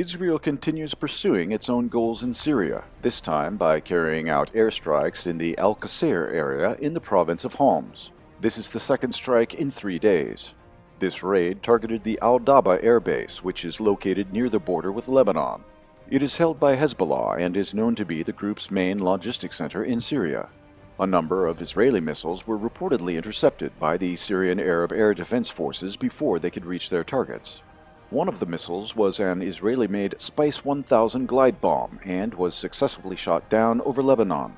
Israel continues pursuing its own goals in Syria, this time by carrying out airstrikes in the Al Qusayr area in the province of Homs. This is the second strike in three days. This raid targeted the Al Daba air base, which is located near the border with Lebanon. It is held by Hezbollah and is known to be the group's main logistics center in Syria. A number of Israeli missiles were reportedly intercepted by the Syrian Arab Air Defense Forces before they could reach their targets. One of the missiles was an Israeli-made Spice 1000 glide bomb and was successfully shot down over Lebanon.